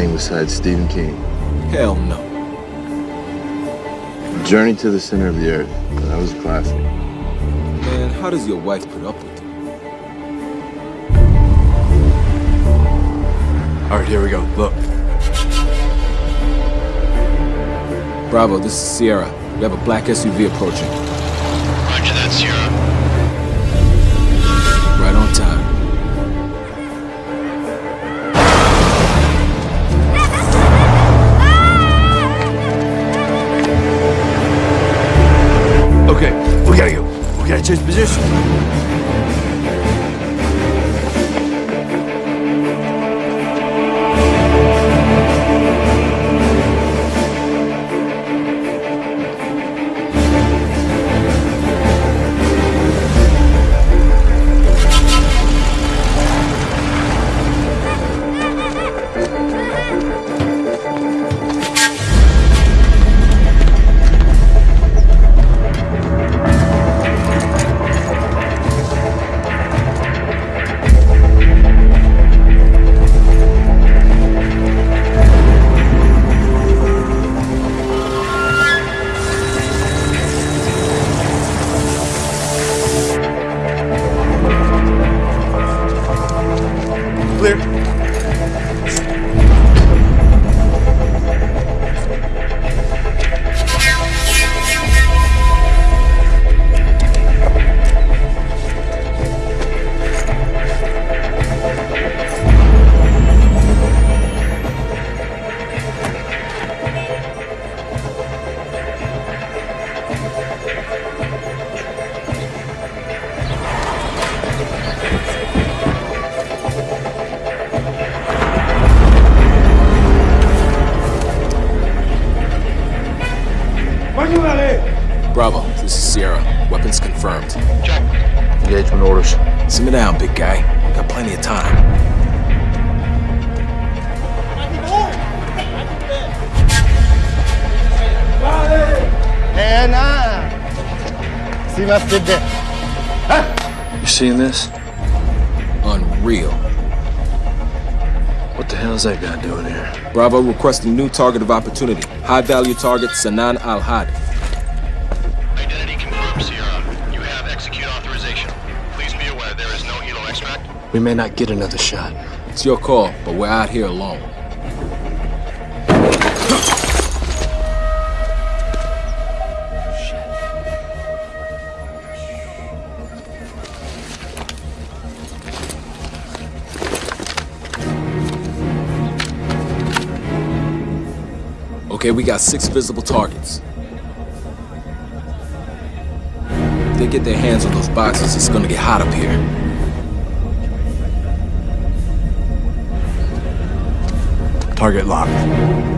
anything besides Stephen King? Hell no. Journey to the Center of the Earth. That was a classic. Man, how does your wife put up with you? All right, here we go. Look. Bravo, this is Sierra. We have a black SUV approaching. Bravo requesting new target of opportunity. High value target Sanan Al Had. Identity confirmed, Sierra. You have execute authorization. Please be aware there is no helo extract. We may not get another shot. It's your call, but we're out here alone. Okay, we got six visible targets. If they get their hands on those boxes, it's gonna get hot up here. Target locked.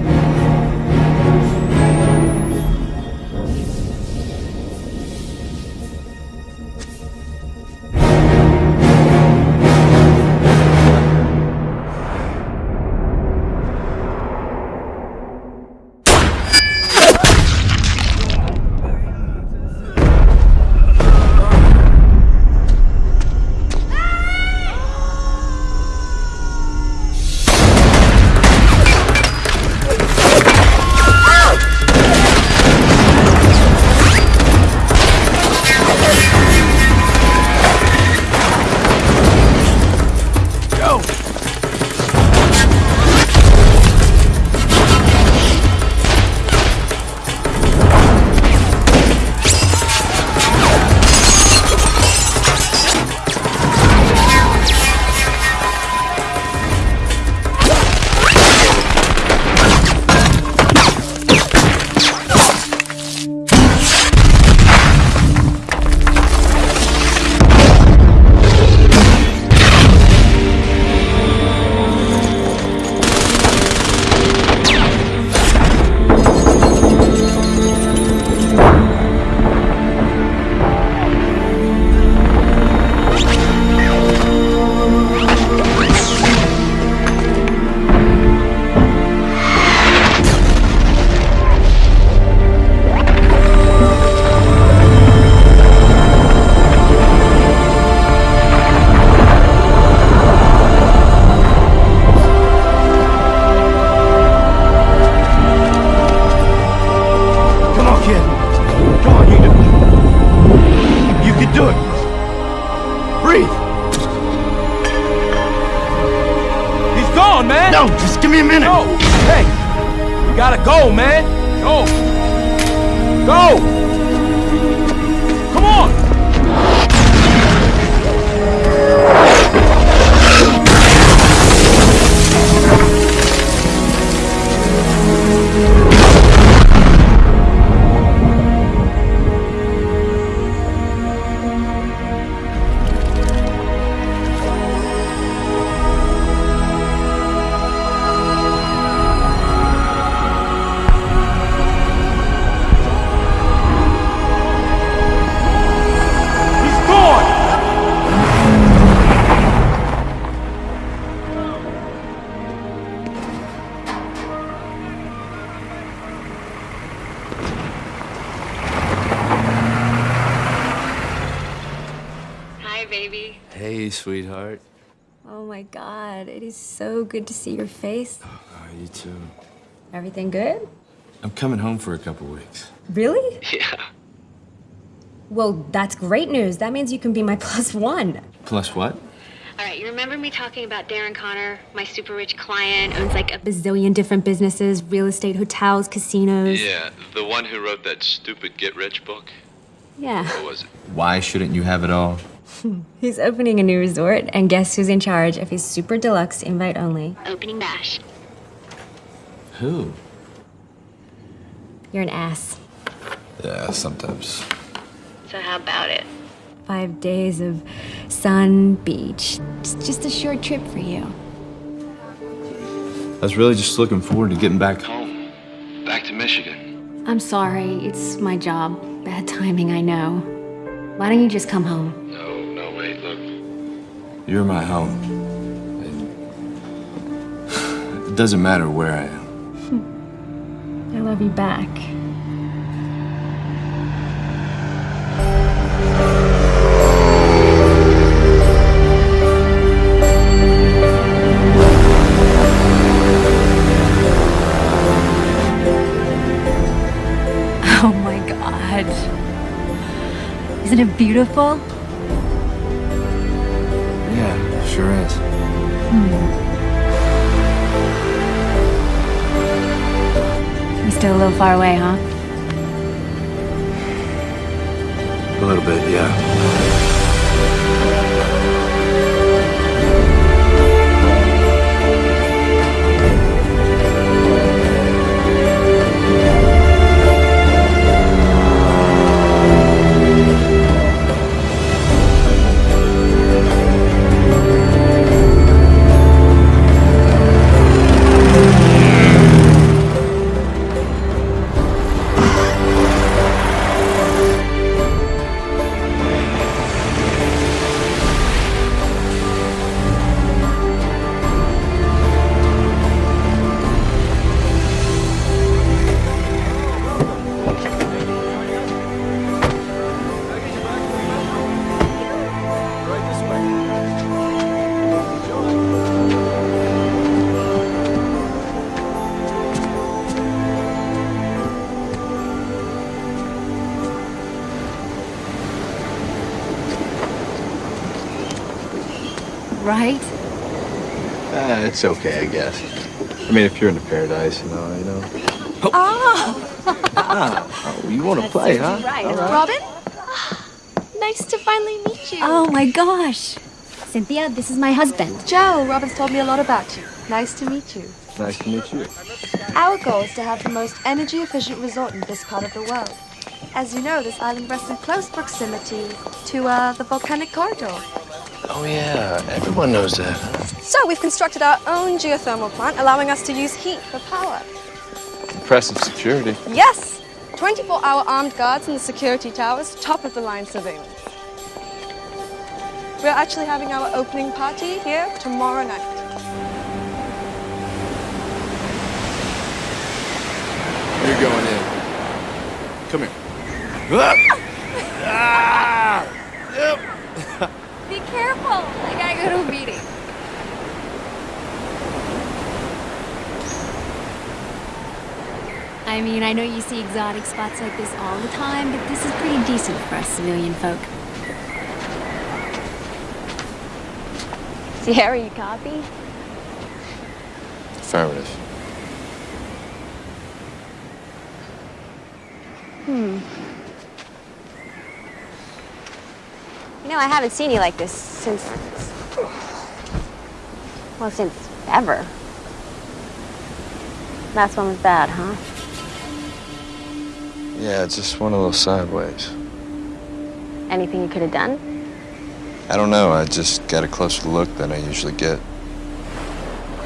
You too. Everything good? I'm coming home for a couple weeks. Really? Yeah. Well, that's great news. That means you can be my plus one. Plus what? All right, you remember me talking about Darren Connor, my super rich client, owns like a bazillion different businesses, real estate, hotels, casinos. Yeah, the one who wrote that stupid Get Rich book. Yeah. What was it? Why shouldn't you have it all? He's opening a new resort, and guess who's in charge of his super deluxe invite only? Opening bash. Who? You're an ass. Yeah, sometimes. So how about it? Five days of sun, beach. Just, just a short trip for you. I was really just looking forward to getting back home. Home. Back to Michigan. I'm sorry, it's my job. Bad timing, I know. Why don't you just come home? No, no, wait, look. You're my home. It doesn't matter where I am. I love you back. Oh my god. Isn't it beautiful? Yeah, sure is. Still a little far away, huh? A little bit, yeah. It's okay, I guess. I mean, if you're in the paradise, you know, you know. Oh, ah. Ah, oh you want to play, huh? Robin? Ah, nice to finally meet you. Oh my gosh. Cynthia, this is my husband. Joe, Robin's told me a lot about you. Nice to meet you. Nice to meet you. Our goal is to have the most energy efficient resort in this part of the world. As you know, this island rests in close proximity to uh, the volcanic corridor. Oh, yeah, everyone knows that. So we've constructed our own geothermal plant, allowing us to use heat for power. Impressive security. Yes! 24 hour armed guards in the security towers, top of the line surveillance. We're actually having our opening party here tomorrow night. You're going in. Come here. Be careful. I gotta go to a meeting. I mean, I know you see exotic spots like this all the time, but this is pretty decent for us civilian folk. Sierra, you copy? Affirmative. Hmm. You know, I haven't seen you like this since. Well, since ever. Last one was bad, huh? Yeah, it's just one of those sideways. Anything you could have done? I don't know. I just got a closer look than I usually get.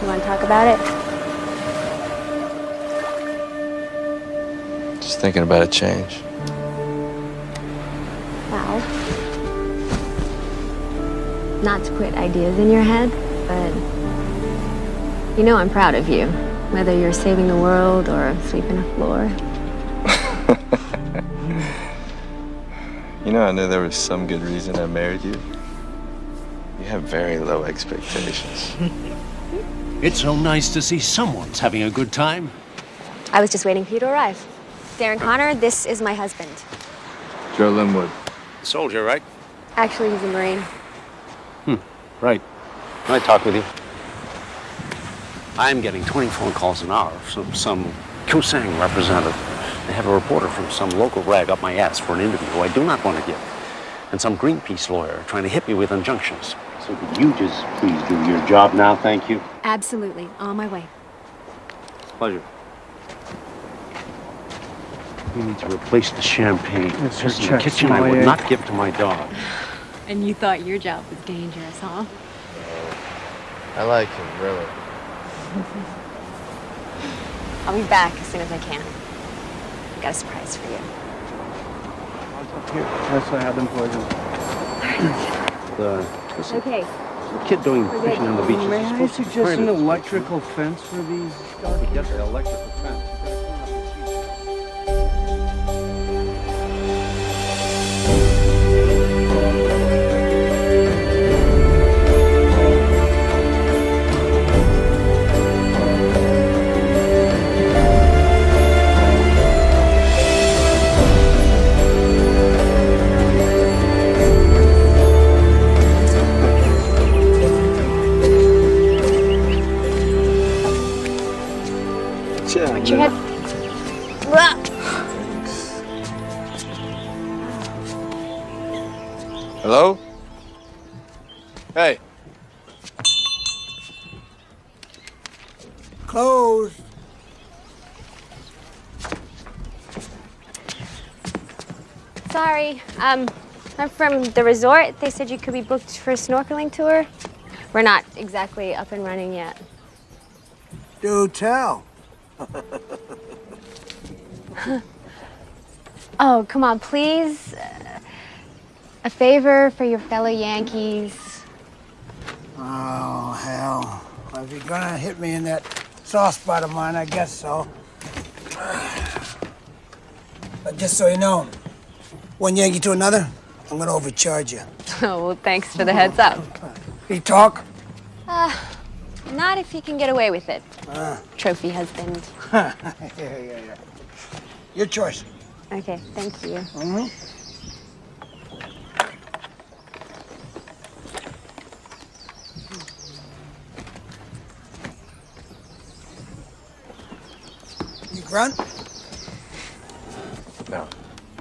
You want to talk about it? Just thinking about a change. Wow. not to put ideas in your head, but you know I'm proud of you. Whether you're saving the world or sweeping a floor. You know, I knew there was some good reason I married you. You have very low expectations. It's so nice to see someone's having a good time. I was just waiting for you to arrive. Darren Connor, this is my husband. Joe Linwood. Soldier, right? Actually, he's a Marine. Hmm, Right. Can I talk with you? I'm getting 20 phone calls an hour from some Kusang representative. They have a reporter from some local rag up my ass for an interview who I do not want to give. And some Greenpeace lawyer trying to hit me with injunctions. So could you just please do your job now, thank you? Absolutely. On my way. Pleasure. We need to replace the champagne. Mr. This is the kitchen I would Checkmate. not give to my dog. And you thought your job was dangerous, huh? I like him, really. I'll be back as soon as I can. I've got a surprise for you. Yes, I have them poisoned. The, this Okay. the kid doing fishing on the beach. is May I supposed to be suggest an electrical fence for these He gets the electrical fence. Hello? Hey. Closed. Sorry. Um, I'm from the resort. They said you could be booked for a snorkeling tour. We're not exactly up and running yet. Do tell. Oh, come on, please. Uh, A favor for your fellow Yankees. Oh, hell. Well, if you're gonna hit me in that soft spot of mine, I guess so. But just so you know, one Yankee to another, I'm gonna overcharge you. Oh, well, thanks for the heads up. He talk? Not if he can get away with it. Trophy husband. yeah, yeah, yeah. Your choice. Okay, thank you. You grunt? No.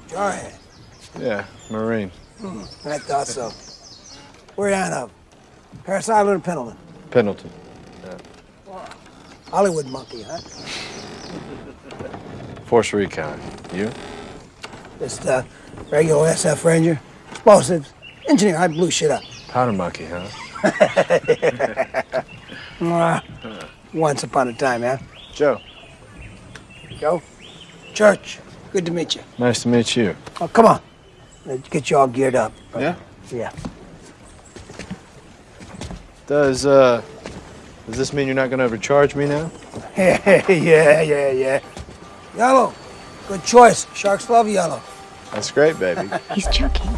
Jarhead. Yeah, Marine. I thought so. Where you on up? Parris Island or Pendleton? Pendleton. Hollywood monkey, huh? Force Recon. You? Just uh, regular SF Ranger. Explosives. Engineer, I blew shit up. Powder Monkey, huh? Mwah. Once upon a time, yeah? Joe. Joe? Church. Good to meet you. Nice to meet you. Oh, come on. Let's get you all geared up. Yeah? Yeah. Does, uh, does this mean you're not gonna overcharge me now? yeah, yeah, yeah. Yellow. Good choice. Sharks love yellow. That's great, baby. He's joking.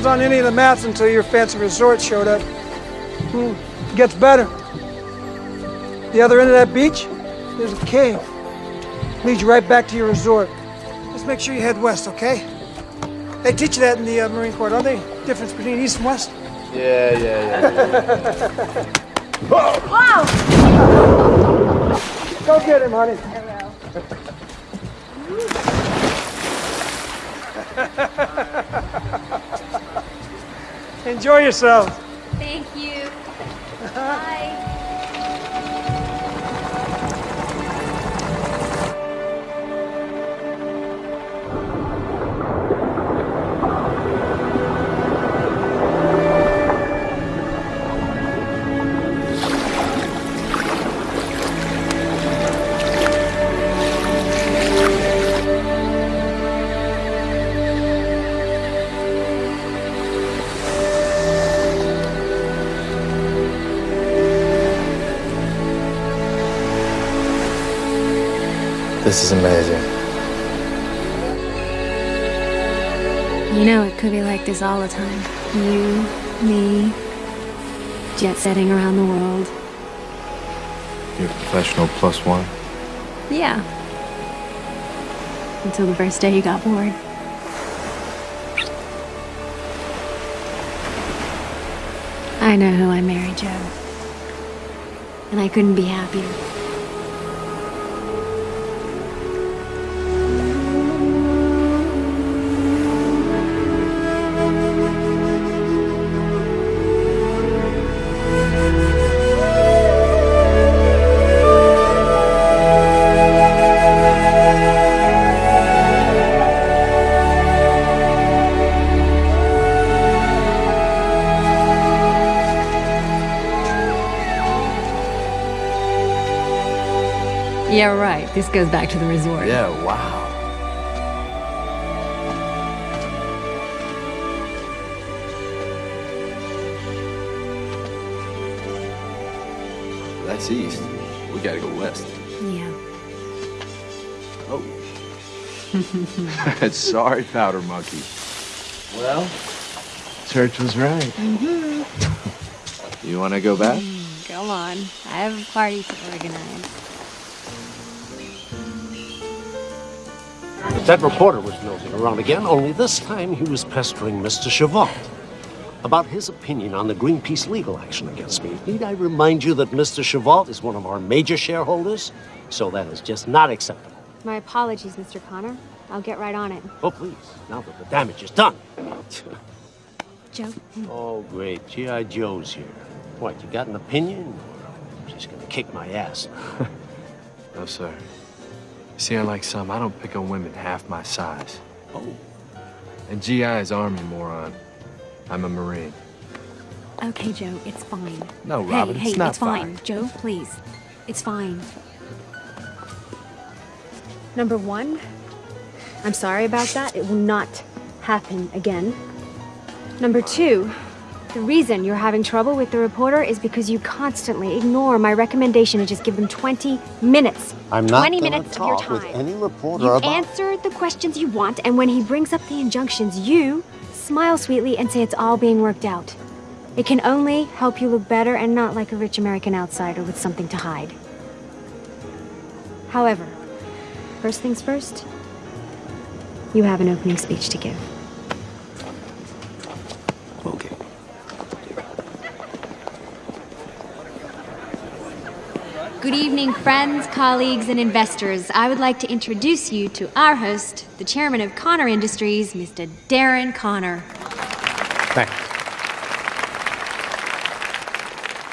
Was on any of the maps until your fancy resort showed up. Hmm. Gets better. The other end of that beach, there's a cave. Leads you right back to your resort. Just make sure you head west, okay? They teach you that in the uh, Marine Corps, don't they? Difference between east and west? Yeah, yeah, yeah. Wow! Go get him, honey. Enjoy yourself. This is amazing. You know, it could be like this all the time. You, me, jet setting around the world. You're a professional plus one. Yeah. Until the first day you got bored. I know who I married, Joe. And I couldn't be happier. This goes back to the resort. Yeah, wow. That's east. We gotta go west. Yeah. Oh. Sorry, Powder Monkey. Well, Church was right. Mm-hmm. You wanna go back? Go on. I have a party to organize. That reporter was nosing around again, only this time he was pestering Mr. Chavant about his opinion on the Greenpeace legal action against me. Need I remind you that Mr. Chavant is one of our major shareholders? So that is just not acceptable. My apologies, Mr. Connor. I'll get right on it. Oh, please, now that the damage is done. Joe? Oh, great. G.I. Joe's here. What, you got an opinion? Or she's gonna kick my ass? No, sir. See, unlike some, I don't pick on women half my size. Oh, And GI is Army, moron. I'm a Marine. Okay, Joe, it's fine. No, Robin, hey, it's not it's fine. fine. Joe, please. It's fine. Number one, I'm sorry about that. It will not happen again. Number two, the reason you're having trouble with the reporter is because you constantly ignore my recommendation to just give them 20 minutes. I'm not 20 gonna minutes of your talk with time. any reporter You about... answer the questions you want, and when he brings up the injunctions, you smile sweetly and say it's all being worked out. It can only help you look better and not like a rich American outsider with something to hide. However, first things first, you have an opening speech to give. Good evening, friends, colleagues, and investors. I would like to introduce you to our host, the chairman of Connor Industries, Mr. Darren Connor. Thanks.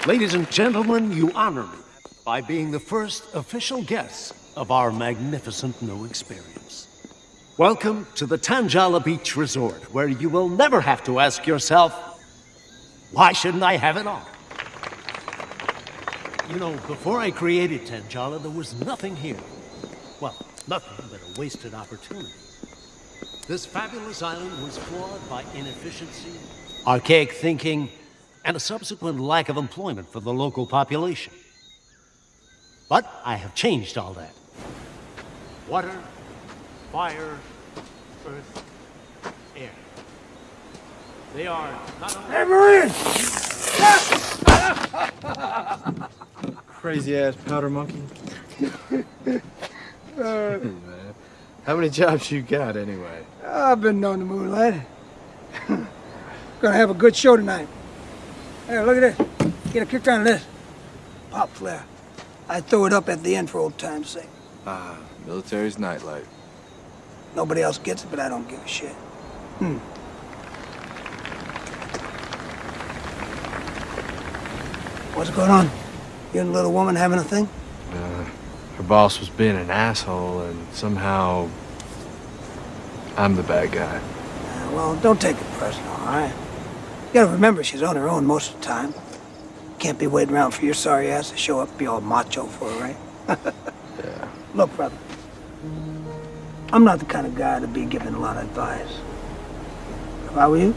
Ladies and gentlemen, you honor me by being the first official guest of our magnificent new experience. Welcome to the Tanjala Beach Resort, where you will never have to ask yourself, why shouldn't I have it all? You know, before I created Tanjala, there was nothing here. Well, nothing but a wasted opportunity. This fabulous island was flawed by inefficiency, archaic thinking, and a subsequent lack of employment for the local population. But I have changed all that. Water, fire, earth. They are not only Hey, Marine! Crazy ass powder monkey. How many jobs you got anyway? I've been known to moonlight. Gonna have a good show tonight. Hey, look at this. Get a kick on this. Pop flare. I throw it up at the end for old time's sake. Ah, military's nightlight. Nobody else gets it, but I don't give a shit. Hmm. What's going on? You and the little woman having a thing? Uh, her boss was being an asshole, and somehow I'm the bad guy. Uh, well, don't take it personal, all right? You gotta remember she's on her own most of the time. Can't be waiting around for your sorry ass to show up and be all macho for her, right? Yeah. Look, brother. I'm not the kind of guy to be giving a lot of advice. If I were you,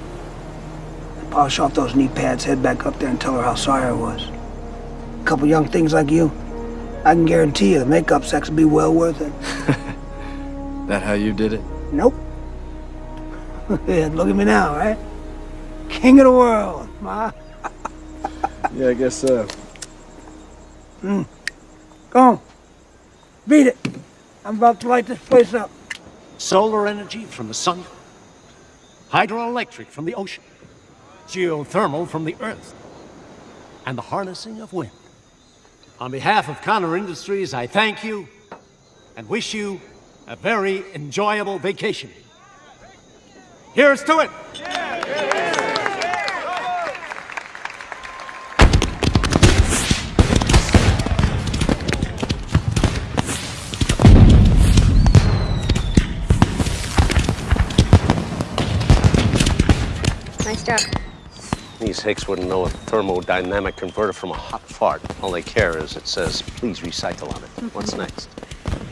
polish off those knee pads, head back up there and tell her how sorry I was. A couple young things like you, I can guarantee you the makeup sex will be well worth it. That how you did it? Nope. yeah, look at me now, right? King of the world, ma. Yeah, I guess so. Mm. Go on. Beat it. I'm about to light this place up. solar energy from the sun, hydroelectric from the ocean, geothermal from the earth, and the harnessing of wind. On behalf of Connor Industries, I thank you and wish you a very enjoyable vacation. Here's to it! Nice These hicks wouldn't know a thermodynamic converter from a hot fart. All they care is it says, please recycle on it. Mm-hmm. What's next?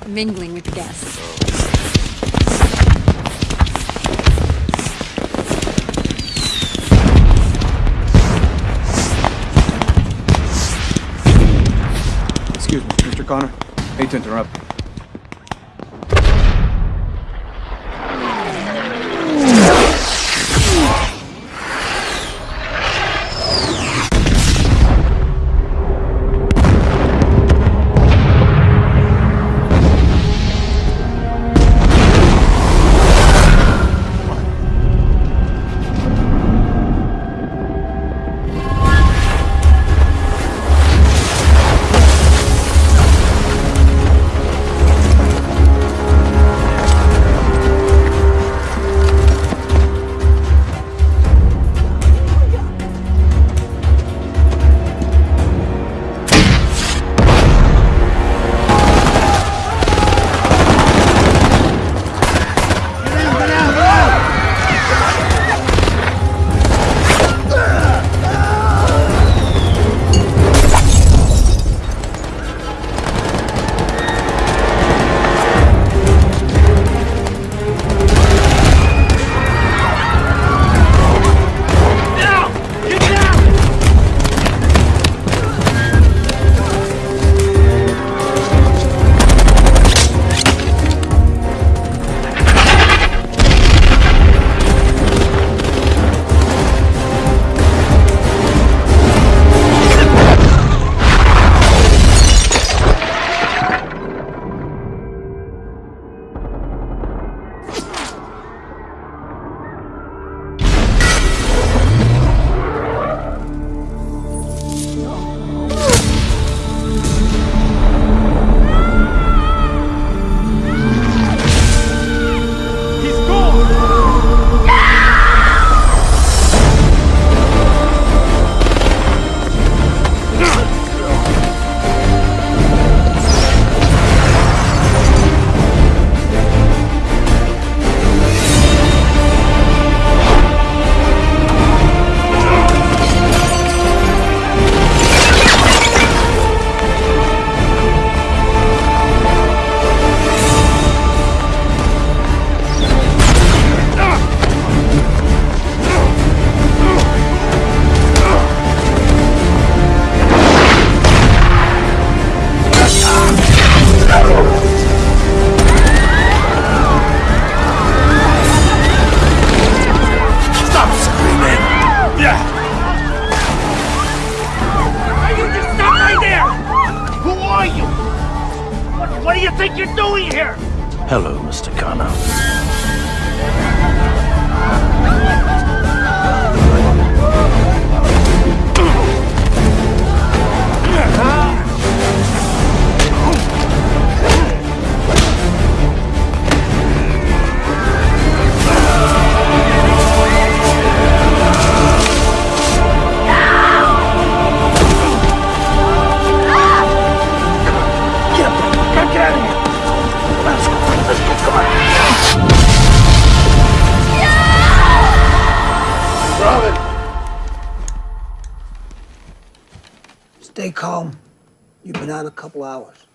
Mingling with the guests. Excuse me, Mr. Connor. Hate to interrupt. A couple hours.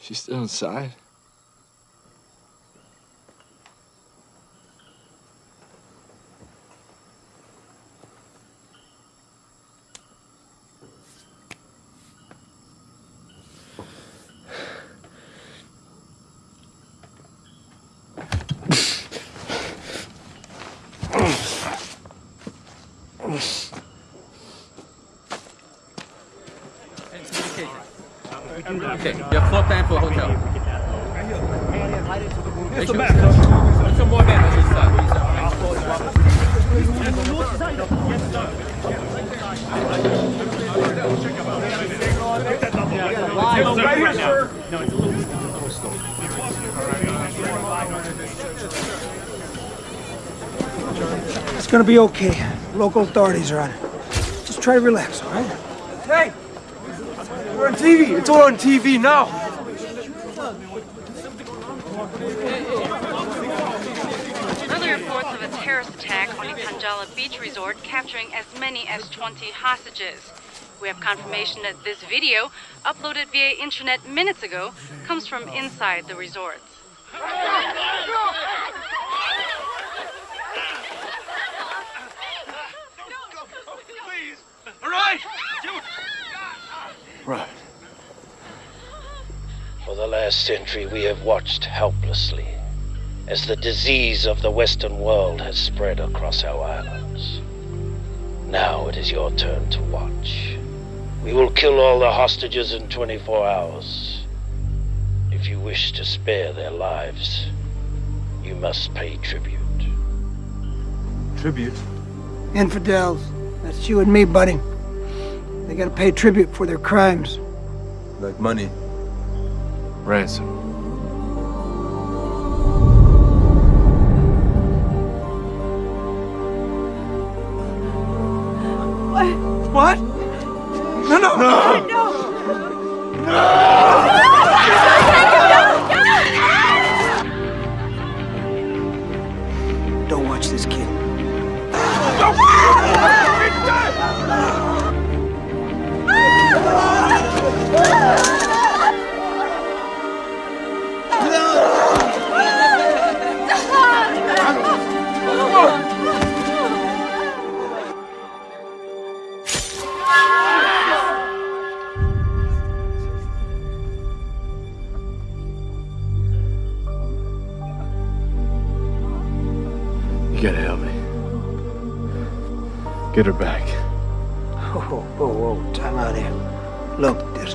She's still inside? Okay, you have floor plan for the hotel. What's the What's some more men on this side? Right here, sir. It's gonna be okay. Local authorities are on it. Just try to relax, all right? Hey! We're on TV! It's all on TV now! Early reports of a terrorist attack on the Tanjala Beach Resort capturing as many as 20 hostages. We have confirmation that this video, uploaded via internet minutes ago, comes from inside the resort. All right. Right. For the last century, we have watched helplessly as the disease of the Western world has spread across our islands. Now it is your turn to watch. We will kill all the hostages in 24 hours. If you wish to spare their lives, you must pay tribute. Tribute? Infidels. That's you and me, buddy. They gotta pay tribute for their crimes. Like money. Ransom. What?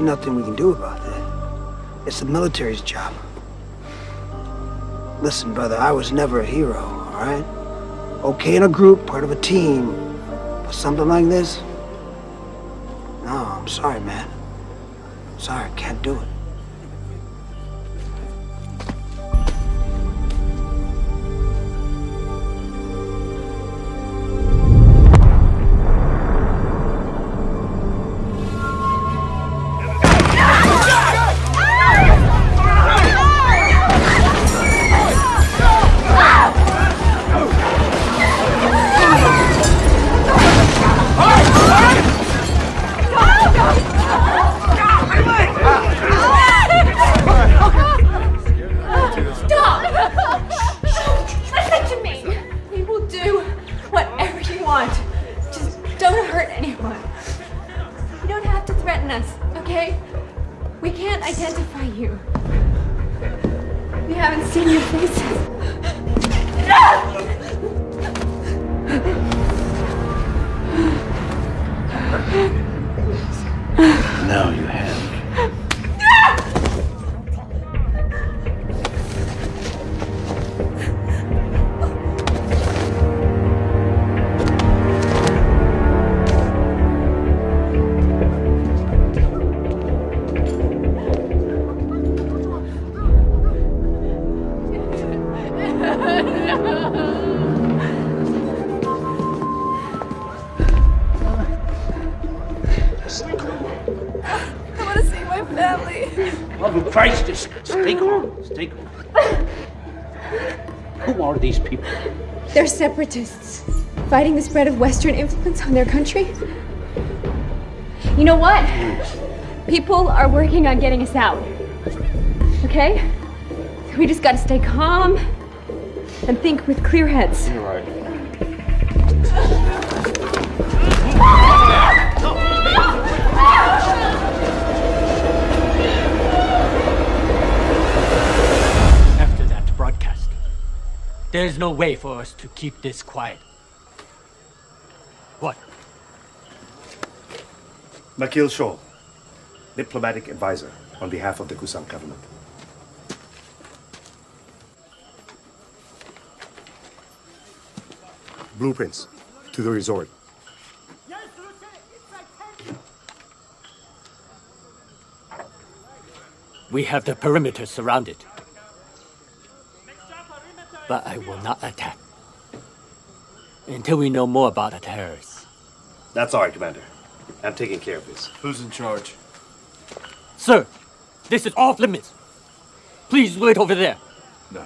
Nothing we can do about that. It's the military's job. Listen, brother, I was never a hero, all right? Okay in a group, part of a team. But something like this? No, I'm sorry, man. Sorry, I can't do it. Love of Christ, just stay calm. Stay calm. Who are these people? They're separatists, fighting the spread of Western influence on their country. You know what? People are working on getting us out. Okay? We just gotta stay calm and think with clear heads. You're right. There's no way for us to keep this quiet. What? Makil Shaw, diplomatic advisor on behalf of the Kusang government. Blueprints to the resort. We have the perimeter surrounded. But I will not attack. Until we know more about the terrorists. That's all right, Commander. I'm taking care of this. Who's in charge? Sir, this is off limits. Please wait over there. No.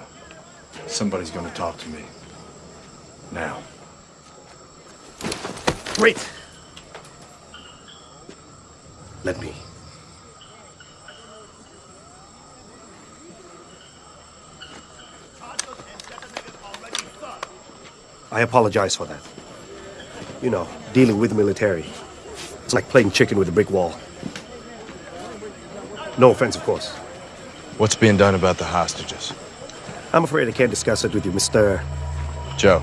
Somebody's gonna talk to me. Now. Wait! Let me. I apologize for that. You know, dealing with the military. It's like playing chicken with a brick wall. No offense, of course. What's being done about the hostages? I'm afraid I can't discuss it with you, Mr. Joe.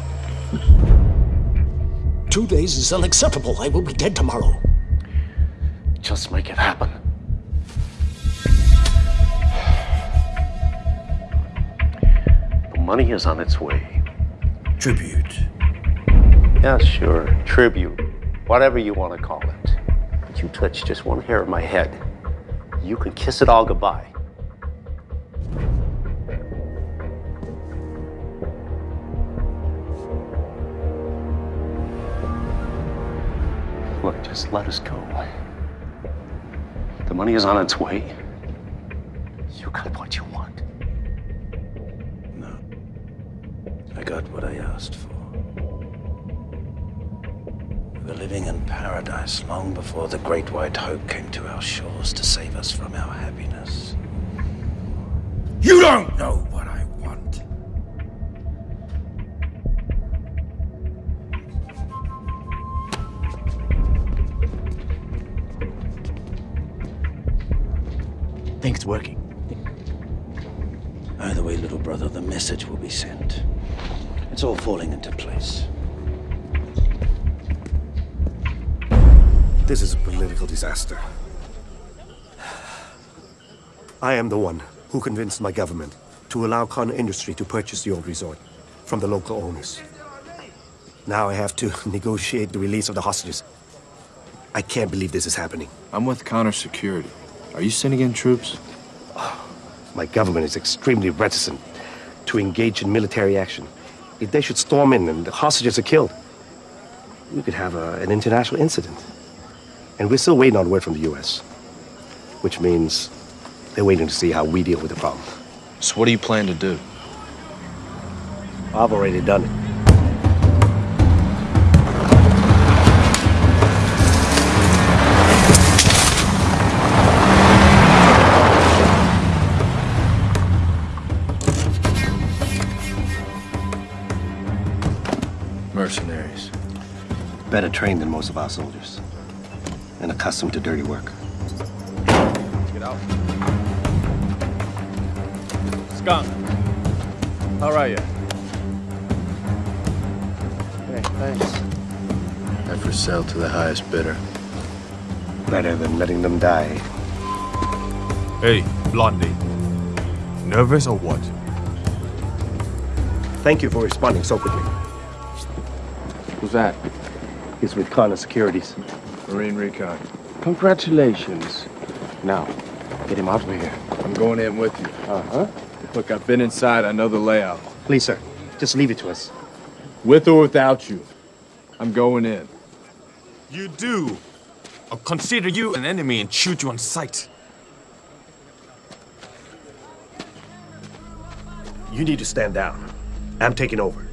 Two days is unacceptable. I will be dead tomorrow. Just make it happen. The money is on its way. Tribute. Yeah, sure. Tribute. Whatever you want to call it. But you touch just one hair of my head. You can kiss it all goodbye. Look, just let us go. The money is on its way. You got what you want. I got what I asked for. We were living in paradise long before the Great White Hope came to our shores to save us from our happiness. You don't know It's all falling into place. This is a political disaster. I am the one who convinced my government to allow Khan Industry to purchase the old resort from the local owners. Now I have to negotiate the release of the hostages. I can't believe this is happening. I'm with Connor Security. Are you sending in troops? My government is extremely reticent to engage in military action. If they should storm in and the hostages are killed, we could have a, an international incident. And we're still waiting on word from the US. Which means they're waiting to see how we deal with the problem. So what do you plan to do? I've already done it. Better trained than most of our soldiers. And accustomed to dirty work. Get out. Skunk. How are you? Hey, thanks. I for sale to the highest bidder. Better than letting them die. Hey, Blondie. Nervous or what? Thank you for responding so quickly. Who's that? He's with Connor Securities. Marine Recon. Congratulations. Now, get him out of here. I'm going in with you. Uh-huh. Look, I've been inside. I know the layout. Please, sir. Just leave it to us. With or without you. I'm going in. You do. I'll consider you an enemy and shoot you on sight. You need to stand down. I'm taking over.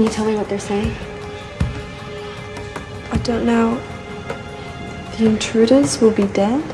Can you tell me what they're saying? I don't know. The intruders will be dead?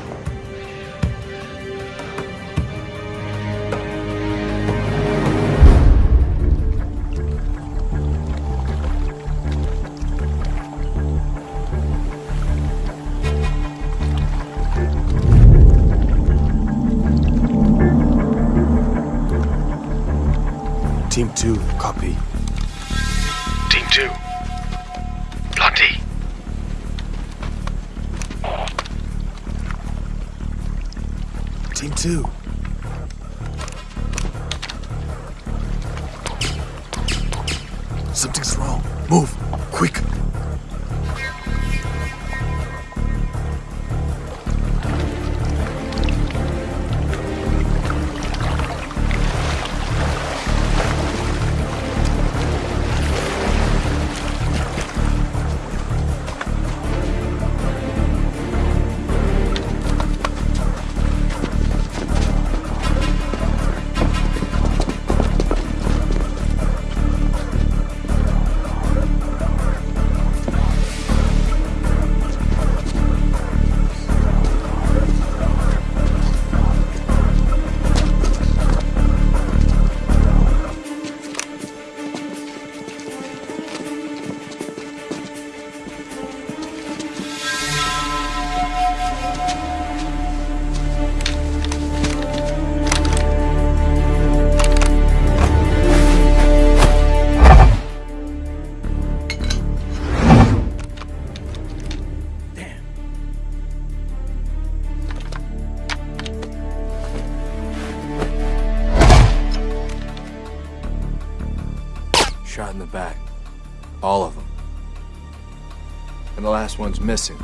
one's missing.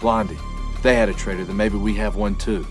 Blondie. If they had a traitor, then maybe we have one too.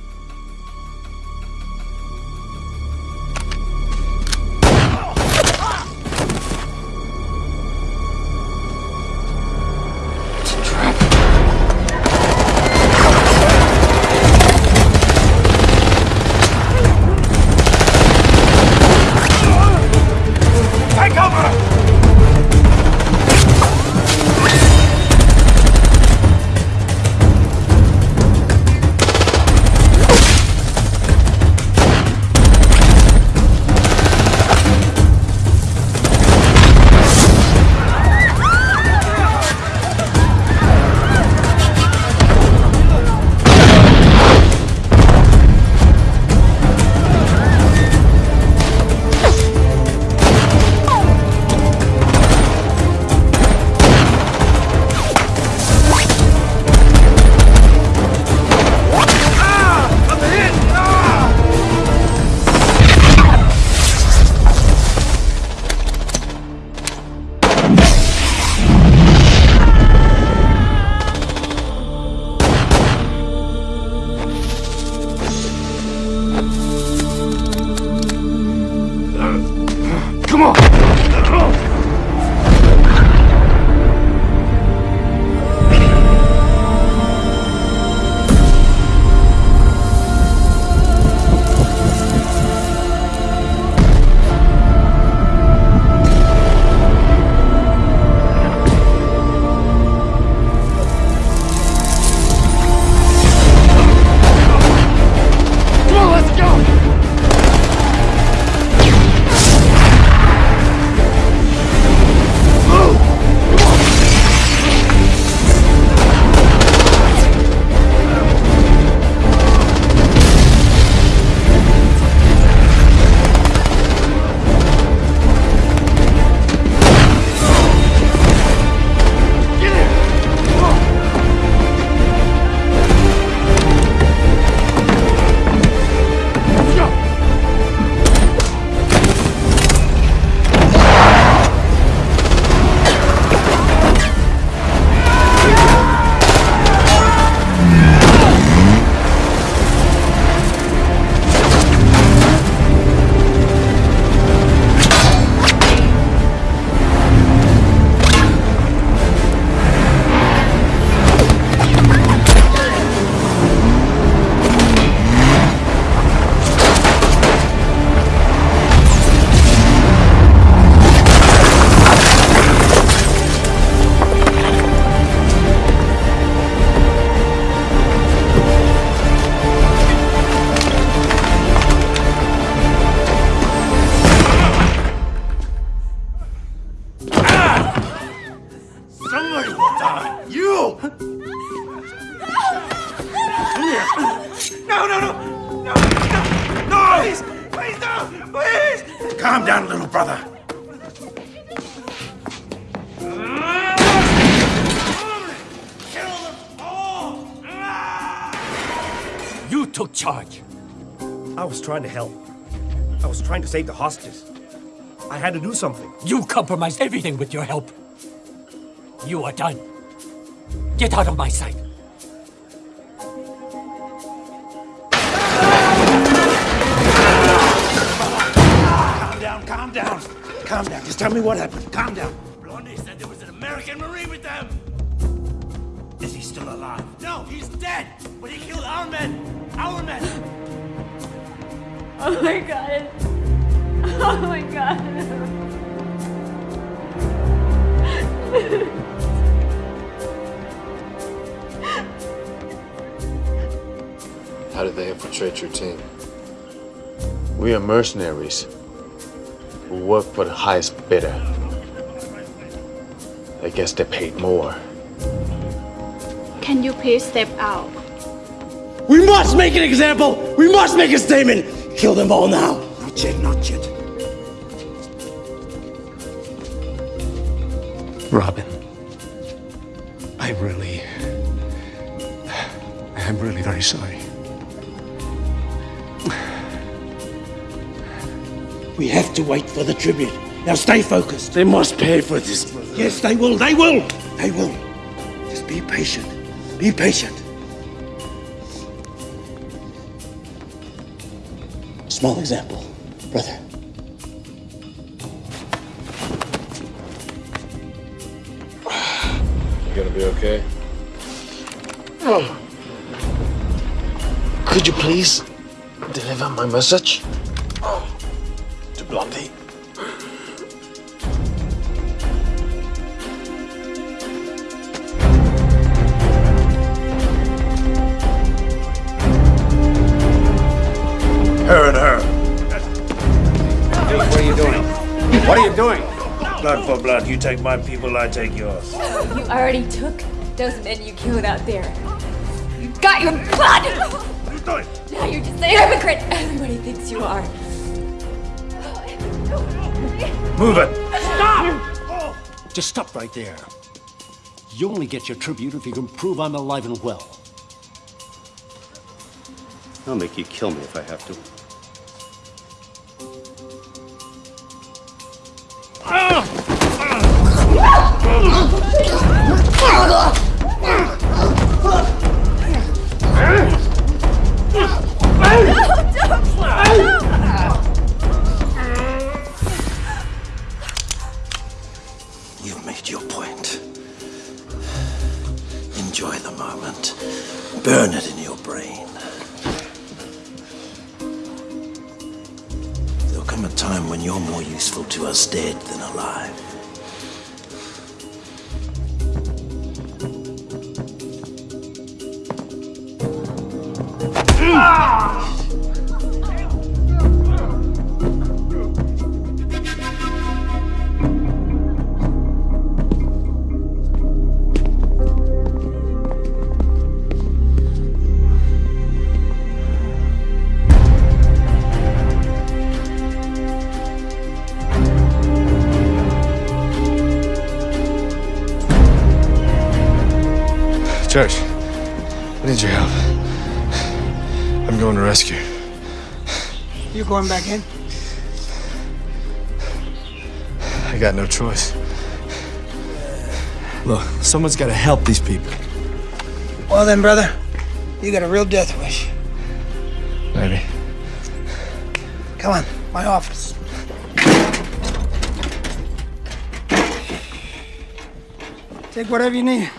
Save the hostages. I had to do something. You compromised everything with your help. You are done. Get out of my sight. Calm down, calm down. Calm down. Just tell me what happened. Calm down. They infiltrate your team? We are mercenaries who work for the highest bidder. I guess they paid more. Can you please step out? We must make an example. We must make a statement. Kill them all now. Not yet, not yet. Robin. To wait for the tribute. Now stay focused. They must pay for this. Brother. Yes, they will. They will. They will. Just be patient. Be patient. Small example, brother. You gonna be okay? Oh. Could you please deliver my message You take my people, I take yours. You already took those men you killed out there. You got your blood! Now you're just a hypocrite. Everybody thinks you are. Move it. Stop! Just stop right there. You only get your tribute if you can prove I'm alive and well. I'll make you kill me if I have to. More useful to us dead than alive. Church, I need your help. I'm going to rescue. You going back in? I got no choice. Look, someone's got to help these people. Well then, brother, you got a real death wish. Maybe. Come on, my office. Take whatever you need.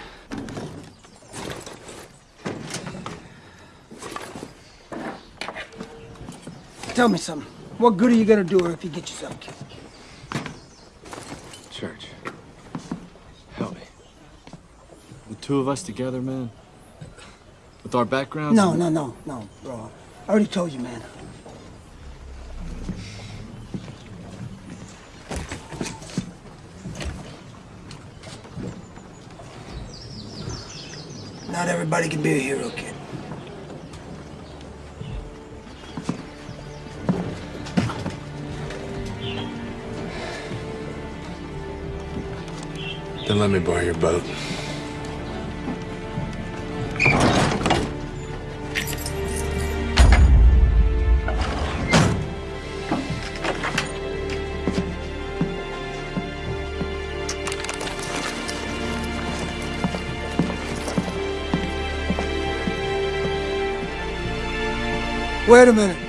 Tell me something. What good are you gonna do her if you get yourself killed? Church, help me. The two of us together, man. With our backgrounds. No, no, no, no, bro. I already told you, man. Not everybody can be a hero, kid. Then let me borrow your boat. Wait a minute.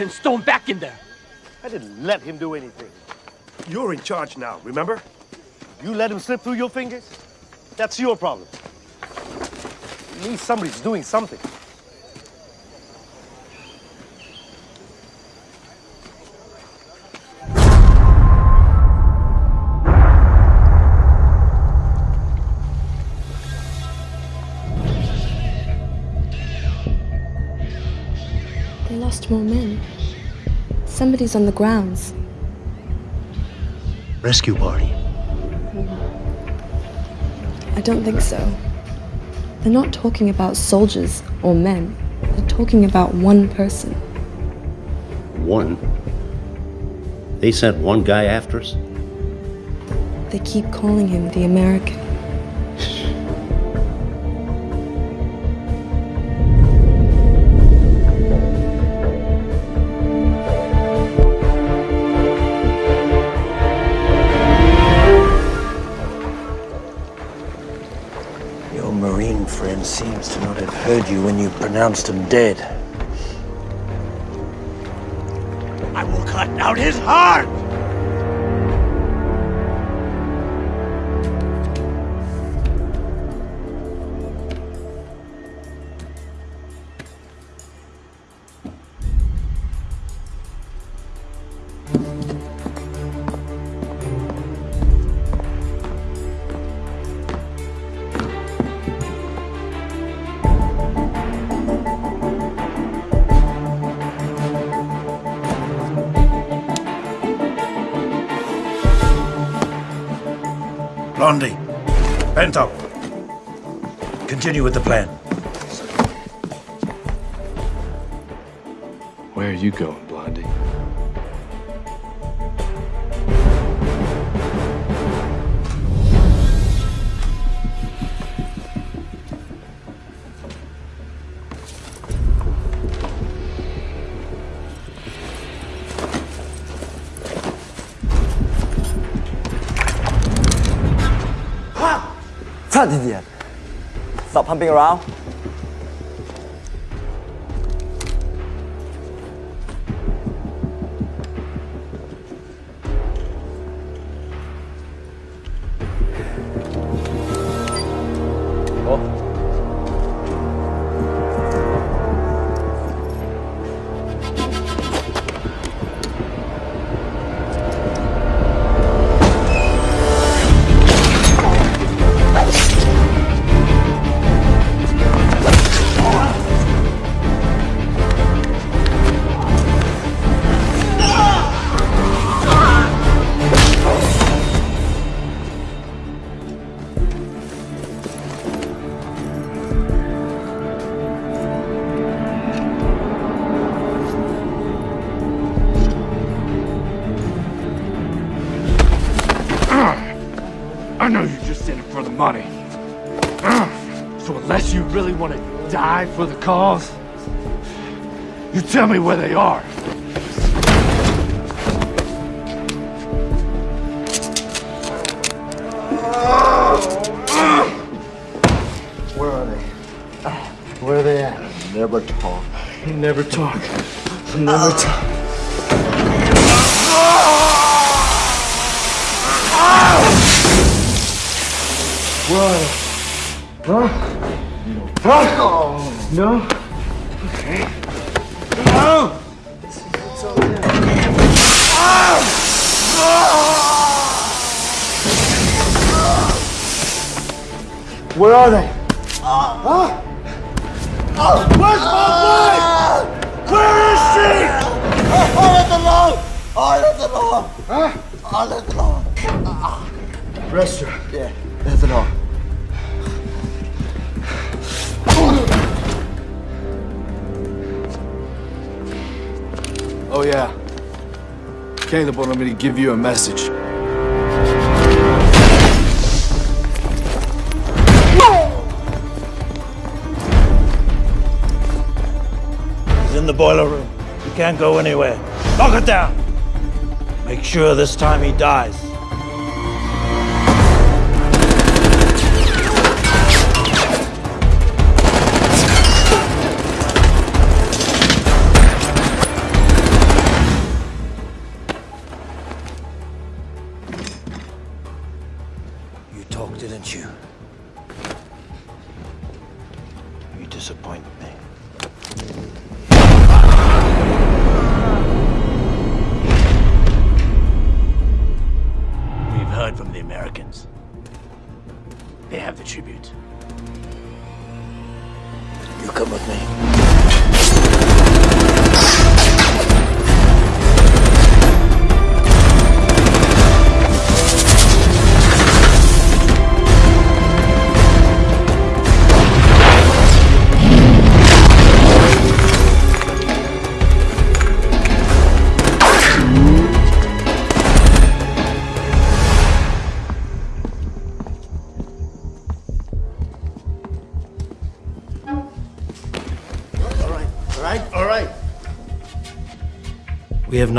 Americans stormed back in there. I didn't let him do anything. You're in charge now, remember? You let him slip through your fingers? That's your problem. At least somebody's doing something. They lost more men. Somebody's on the grounds. Rescue party. I don't think so. They're not talking about soldiers or men. They're talking about one person. One? They sent one guy after us? They keep calling him the American. Pronounced him dead. I will cut out his heart! Continue with the plan. Where are you going, pumping around. Die for the cause, you tell me where they are. Where are they? Where are they at? Never talk. You never talk. Never uh. talk. Where are they? Huh? Huh? No? Okay. No! Where are they? Huh? Where's my wife? Where is she? I let them alone! I let them alone! Huh? I let them alone. Rest her. Caleb wanted me to give you a message. He's in the boiler room. He can't go anywhere. Lock it down. Make sure this time he dies.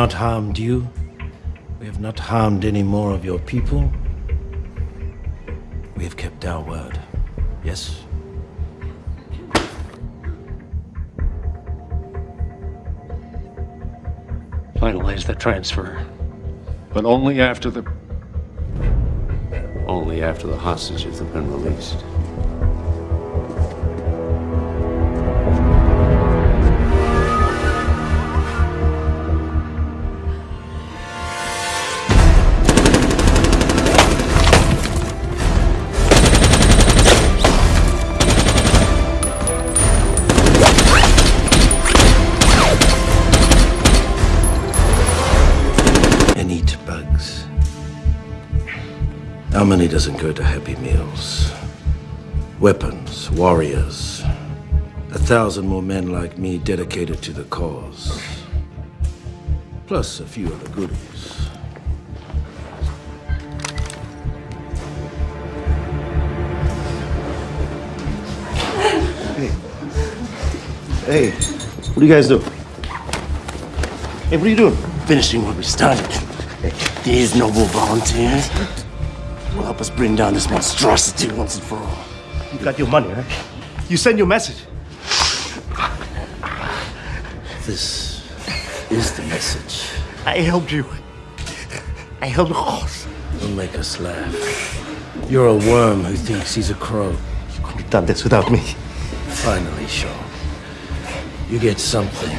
Not harmed you. We have not harmed any more of your people. We have kept our word. Yes? Finalize the transfer. But only after the. Only after the hostages have been released. Doesn't go to Happy Meals? Weapons, warriors. A thousand more men like me dedicated to the cause. Plus a few other goodies. Hey, Hey. what do you guys do? Hey, what are you doing? Finishing what we started. These noble volunteers will help us bring down this monstrosity once and for all. You got your money, right? You send your message. This is the message. I helped you. I helped Ross. Don't make us laugh. You're a worm who thinks he's a crow. You couldn't have done this without me. Finally, Shaw. You get something.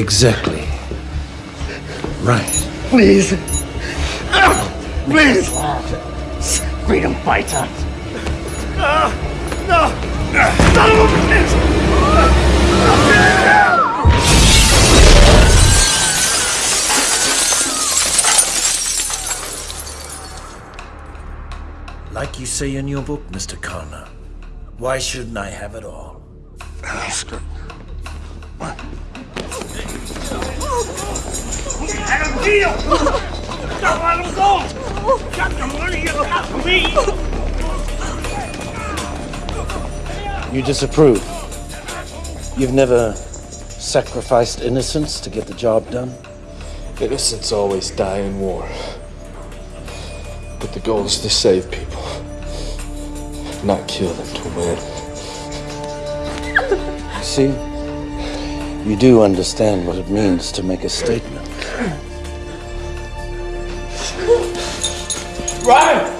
Exactly. Right. Please. Please. Freedom fighter. No. No. Son of a bitch. Like you say in your book, Mr. Connor, why shouldn't I have it all? Oscar. Let him deal! Don't let him go! Got the money you got me! You disapprove. You've never sacrificed innocence to get the job done? Innocents always die in war. But the goal is to save people, not kill them to win. See? You do understand what it means to make a statement. Run!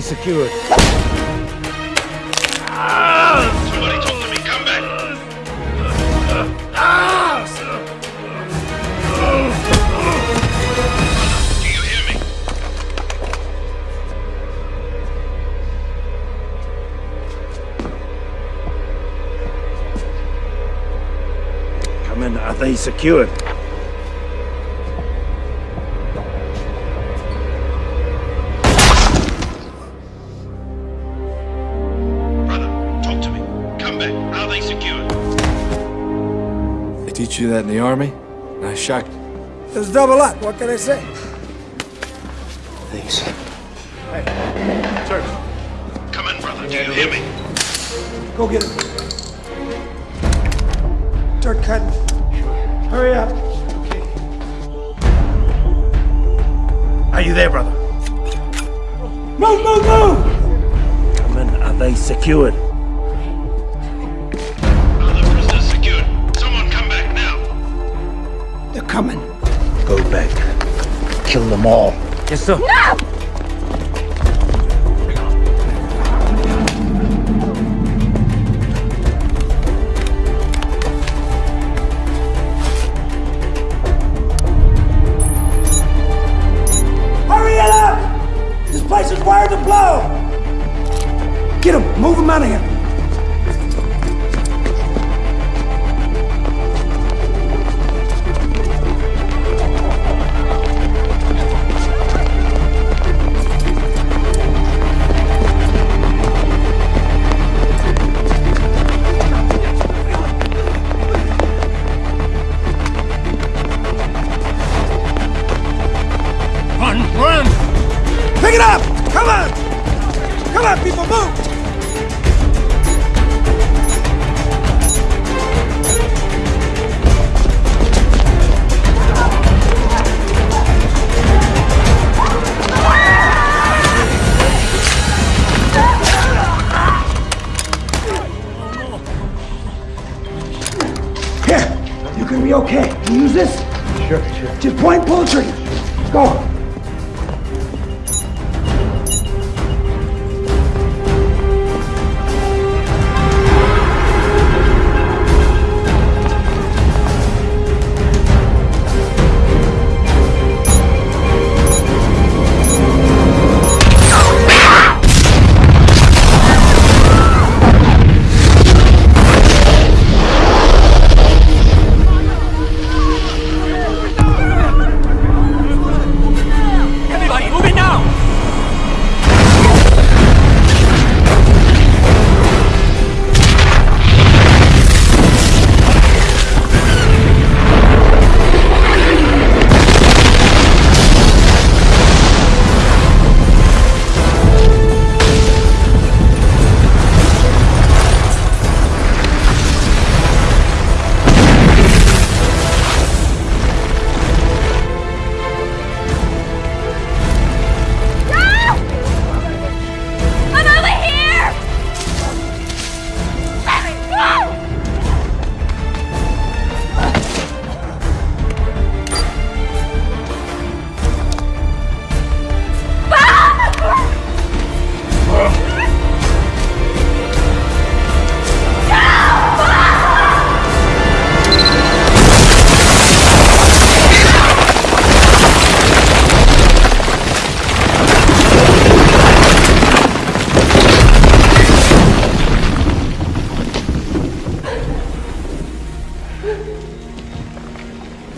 Secured? That in the army? Nice shot. It's double up. What can I say? Thanks. Hey, Sir. Come in, brother. Do you hear me? Go get him. Start cutting. Hurry up. Are you there, brother? Move, move, move! Come in. are they secured? Yes. No!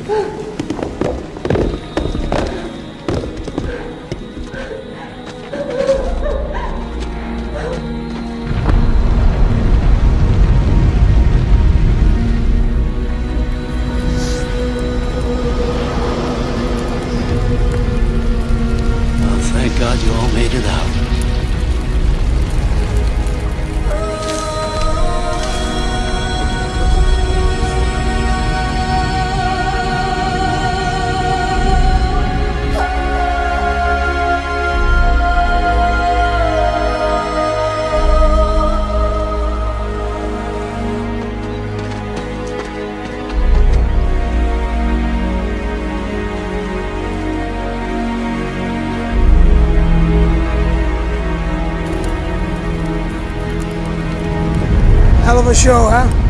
Oh! A show, huh?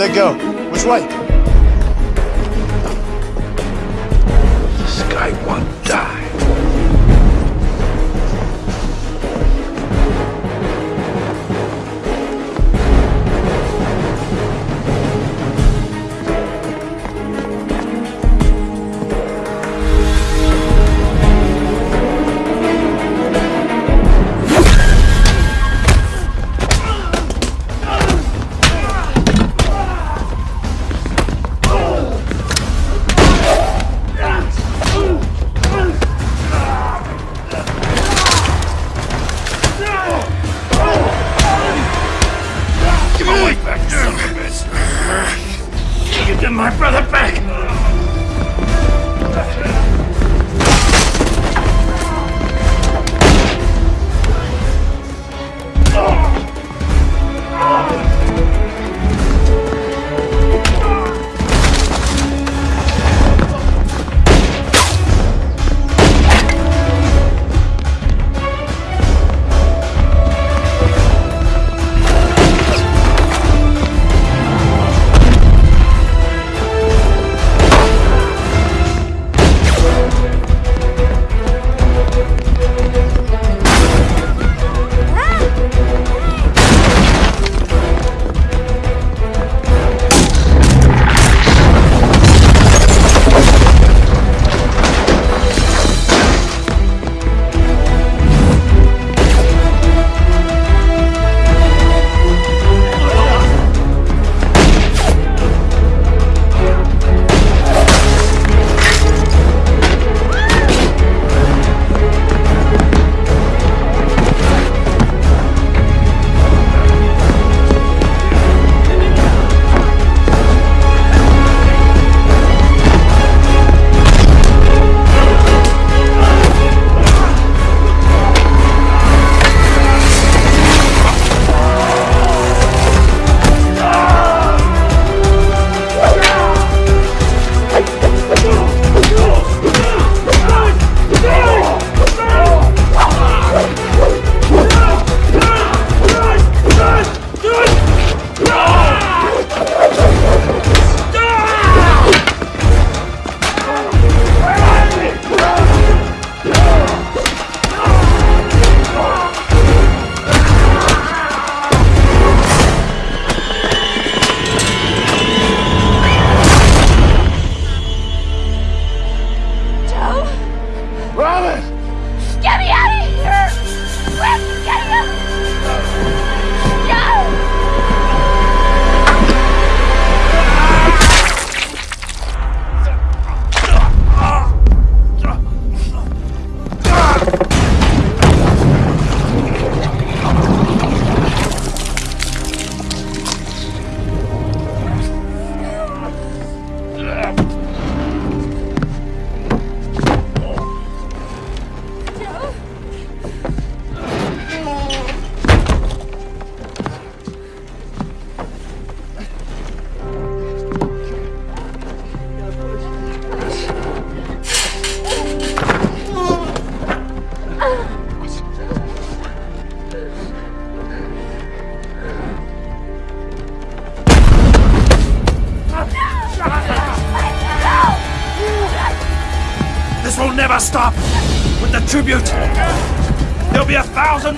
They go? Back, son of a bitch. My brother back.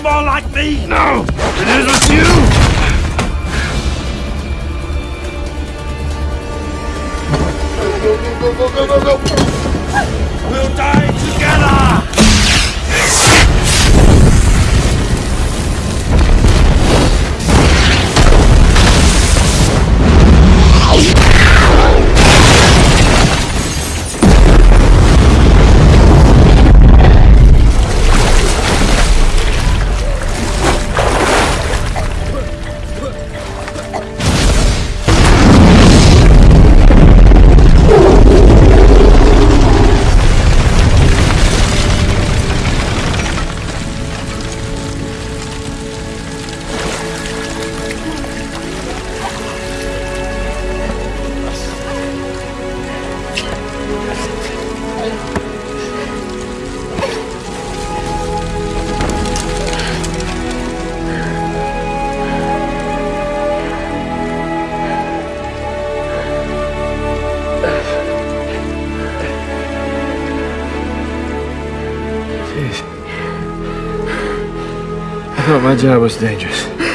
More like me. No, it is with you. Job was dangerous.